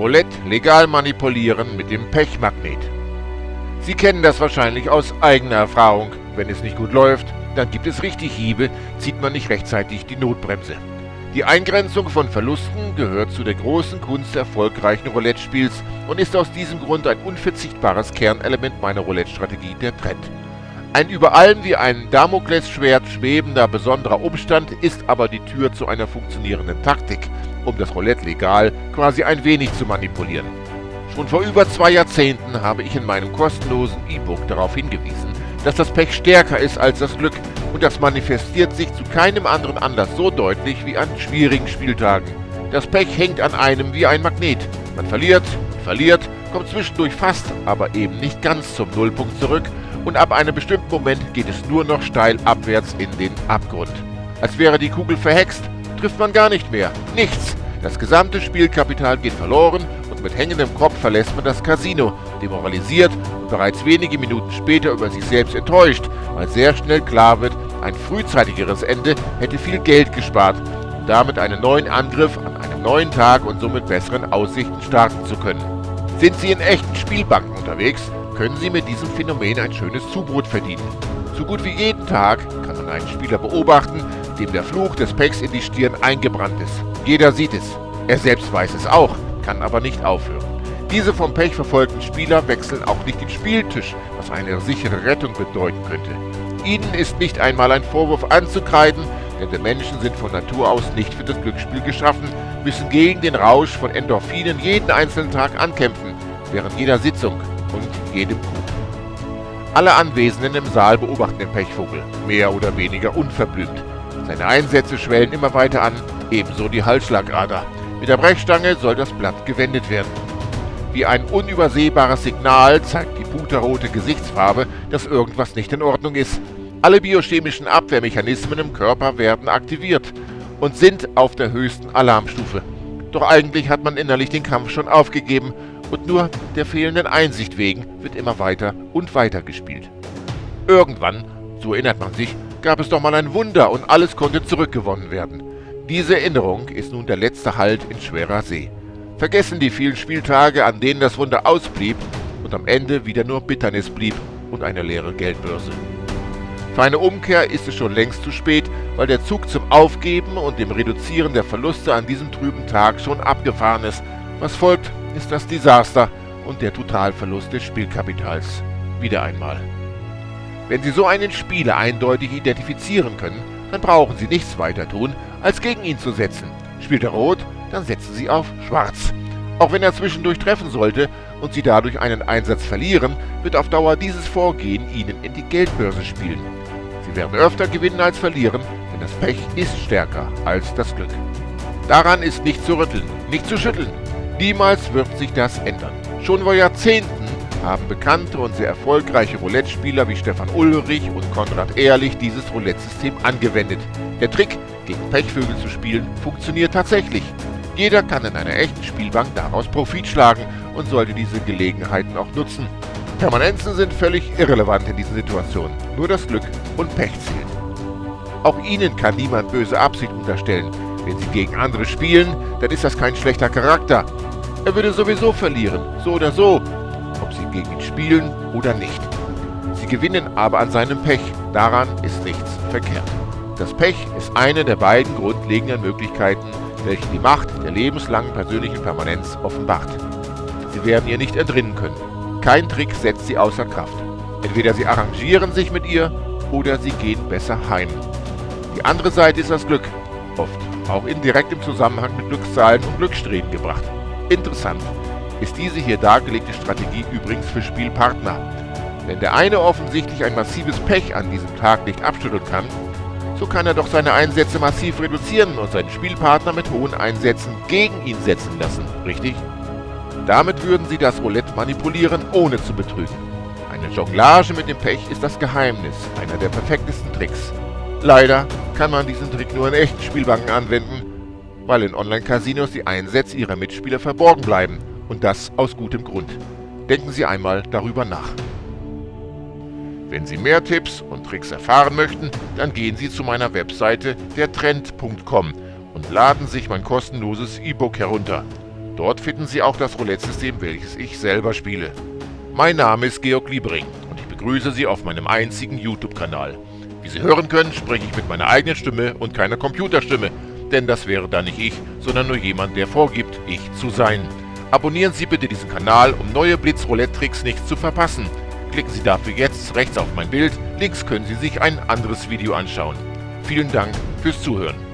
Roulette legal manipulieren mit dem Pechmagnet. Sie kennen das wahrscheinlich aus eigener Erfahrung. Wenn es nicht gut läuft, dann gibt es richtig Hiebe, zieht man nicht rechtzeitig die Notbremse. Die Eingrenzung von Verlusten gehört zu der großen Kunst erfolgreichen Roulette-Spiels und ist aus diesem Grund ein unverzichtbares Kernelement meiner Roulette-Strategie der Trend. Ein über allem wie ein Damoklesschwert schwebender besonderer Umstand ist aber die Tür zu einer funktionierenden Taktik, um das Roulette legal quasi ein wenig zu manipulieren. Schon vor über zwei Jahrzehnten habe ich in meinem kostenlosen E-Book darauf hingewiesen, dass das Pech stärker ist als das Glück und das manifestiert sich zu keinem anderen Anlass so deutlich wie an schwierigen Spieltagen. Das Pech hängt an einem wie ein Magnet. Man verliert, verliert, kommt zwischendurch fast, aber eben nicht ganz zum Nullpunkt zurück und ab einem bestimmten Moment geht es nur noch steil abwärts in den Abgrund. Als wäre die Kugel verhext, trifft man gar nicht mehr. Nichts. Das gesamte Spielkapital geht verloren und mit hängendem Kopf verlässt man das Casino, demoralisiert und bereits wenige Minuten später über sich selbst enttäuscht, weil sehr schnell klar wird, ein frühzeitigeres Ende hätte viel Geld gespart und damit einen neuen Angriff an einem neuen Tag und somit besseren Aussichten starten zu können. Sind Sie in echten Spielbanken unterwegs, können Sie mit diesem Phänomen ein schönes Zubrot verdienen. So gut wie jeden Tag kann man einen Spieler beobachten, dem der Fluch des Pecks in die Stirn eingebrannt ist. Jeder sieht es. Er selbst weiß es auch, kann aber nicht aufhören. Diese vom Pech verfolgten Spieler wechseln auch nicht den Spieltisch, was eine sichere Rettung bedeuten könnte. Ihnen ist nicht einmal ein Vorwurf anzukreiden, denn wir Menschen sind von Natur aus nicht für das Glücksspiel geschaffen, müssen gegen den Rausch von Endorphinen jeden einzelnen Tag ankämpfen, während jeder Sitzung und jedem Coup. Alle Anwesenden im Saal beobachten den Pechvogel, mehr oder weniger unverblümt. Seine Einsätze schwellen immer weiter an, ebenso die Halsschlagader. Mit der Brechstange soll das Blatt gewendet werden. Wie ein unübersehbares Signal zeigt die puterrote Gesichtsfarbe, dass irgendwas nicht in Ordnung ist. Alle biochemischen Abwehrmechanismen im Körper werden aktiviert und sind auf der höchsten Alarmstufe. Doch eigentlich hat man innerlich den Kampf schon aufgegeben und nur der fehlenden Einsicht wegen wird immer weiter und weiter gespielt. Irgendwann, so erinnert man sich, gab es doch mal ein Wunder und alles konnte zurückgewonnen werden. Diese Erinnerung ist nun der letzte Halt in schwerer See. Vergessen die vielen Spieltage, an denen das Wunder ausblieb und am Ende wieder nur Bitternis blieb und eine leere Geldbörse. Für eine Umkehr ist es schon längst zu spät, weil der Zug zum Aufgeben und dem Reduzieren der Verluste an diesem trüben Tag schon abgefahren ist. Was folgt, ist das Desaster und der Totalverlust des Spielkapitals. Wieder einmal. Wenn Sie so einen Spieler eindeutig identifizieren können, dann brauchen Sie nichts weiter tun, als gegen ihn zu setzen. Spielt er rot, dann setzen Sie auf Schwarz. Auch wenn er zwischendurch treffen sollte und Sie dadurch einen Einsatz verlieren, wird auf Dauer dieses Vorgehen Ihnen in die Geldbörse spielen. Sie werden öfter gewinnen als verlieren, denn das Pech ist stärker als das Glück. Daran ist nicht zu rütteln, nicht zu schütteln. Niemals wird sich das ändern. Schon vor Jahrzehnten haben bekannte und sehr erfolgreiche Roulette-Spieler wie Stefan Ulrich und Konrad Ehrlich dieses Roulette-System angewendet. Der Trick, gegen Pechvögel zu spielen, funktioniert tatsächlich. Jeder kann in einer echten Spielbank daraus Profit schlagen und sollte diese Gelegenheiten auch nutzen. Permanenzen sind völlig irrelevant in diesen Situationen. Nur das Glück und Pech zählt. Auch Ihnen kann niemand böse Absicht unterstellen. Wenn Sie gegen andere spielen, dann ist das kein schlechter Charakter. Er würde sowieso verlieren, so oder so, gegen ihn spielen oder nicht. Sie gewinnen aber an seinem Pech. Daran ist nichts verkehrt. Das Pech ist eine der beiden grundlegenden Möglichkeiten, welche die Macht der lebenslangen persönlichen Permanenz offenbart. Sie werden ihr nicht entrinnen können. Kein Trick setzt sie außer Kraft. Entweder sie arrangieren sich mit ihr oder sie gehen besser heim. Die andere Seite ist das Glück, oft auch indirekt im Zusammenhang mit Glückszahlen und Glückssträhnen gebracht. Interessant ist diese hier dargelegte Strategie übrigens für Spielpartner. Wenn der eine offensichtlich ein massives Pech an diesem Tag nicht abschütteln kann, so kann er doch seine Einsätze massiv reduzieren und seinen Spielpartner mit hohen Einsätzen gegen ihn setzen lassen, richtig? Damit würden sie das Roulette manipulieren, ohne zu betrügen. Eine Jonglage mit dem Pech ist das Geheimnis, einer der perfektesten Tricks. Leider kann man diesen Trick nur in echten Spielbanken anwenden, weil in Online-Casinos die Einsätze ihrer Mitspieler verborgen bleiben und das aus gutem Grund. Denken Sie einmal darüber nach. Wenn Sie mehr Tipps und Tricks erfahren möchten, dann gehen Sie zu meiner Webseite dertrend.com und laden sich mein kostenloses E-Book herunter. Dort finden Sie auch das Roulette-System, welches ich selber spiele. Mein Name ist Georg Liebering und ich begrüße Sie auf meinem einzigen YouTube-Kanal. Wie Sie hören können, spreche ich mit meiner eigenen Stimme und keiner Computerstimme, denn das wäre dann nicht ich, sondern nur jemand, der vorgibt, ich zu sein. Abonnieren Sie bitte diesen Kanal, um neue Blitz-Roulette-Tricks nicht zu verpassen. Klicken Sie dafür jetzt rechts auf mein Bild, links können Sie sich ein anderes Video anschauen. Vielen Dank fürs Zuhören.